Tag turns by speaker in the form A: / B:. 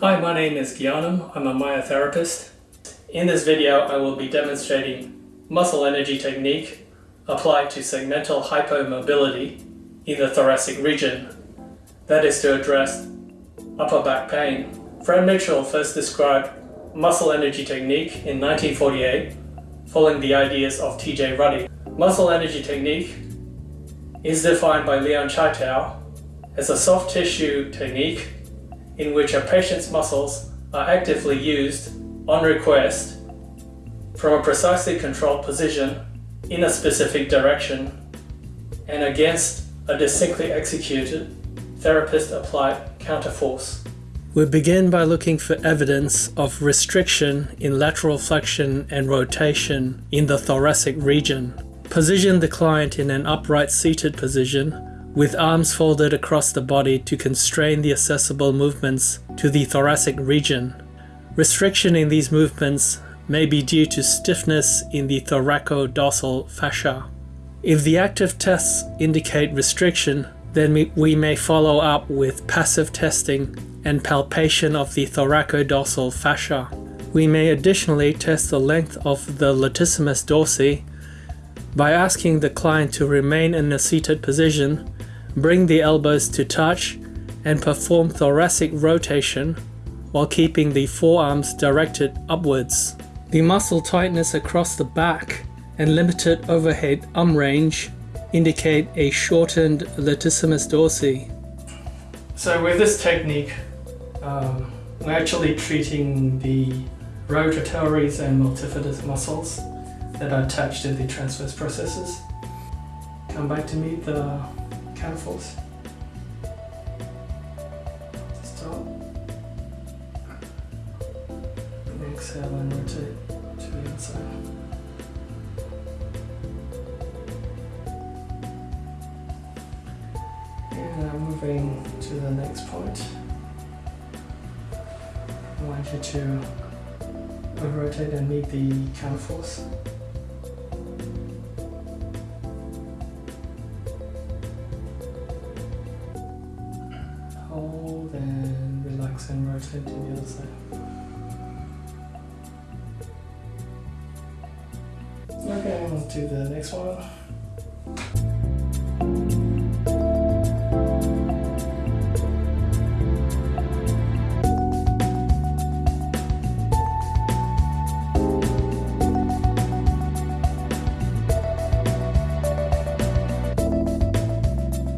A: Hi, my name is Gyanam. I'm a myotherapist. In this video, I will be demonstrating muscle energy technique applied to segmental hypomobility in the thoracic region. That is to address upper back pain. Fred Mitchell first described muscle energy technique in 1948 following the ideas of T.J. Ruddy. Muscle energy technique is defined by Leon Chaitow as a soft tissue technique in which a patient's muscles are actively used on request from a precisely controlled position in a specific direction and against a distinctly executed therapist applied counterforce. We begin by looking for evidence of restriction in lateral flexion and rotation in the thoracic region. Position the client in an upright seated position with arms folded across the body to constrain the accessible movements to the thoracic region. Restriction in these movements may be due to stiffness in the thoracodorsal fascia. If the active tests indicate restriction, then we may follow up with passive testing and palpation of the thoracodorsal fascia. We may additionally test the length of the latissimus dorsi by asking the client to remain in a seated position, bring the elbows to touch, and perform thoracic rotation while keeping the forearms directed upwards. The muscle tightness across the back and limited overhead arm range indicate a shortened latissimus dorsi. So with this technique, um, we're actually treating the rotatores and multifidus muscles that are attached to the transverse processes. Come back to meet the counterforce. exhale and rotate to the inside. And now moving to the next point. I want you to rotate and meet the counterforce. Hold and relax and rotate to the other side. Okay, on do the next one.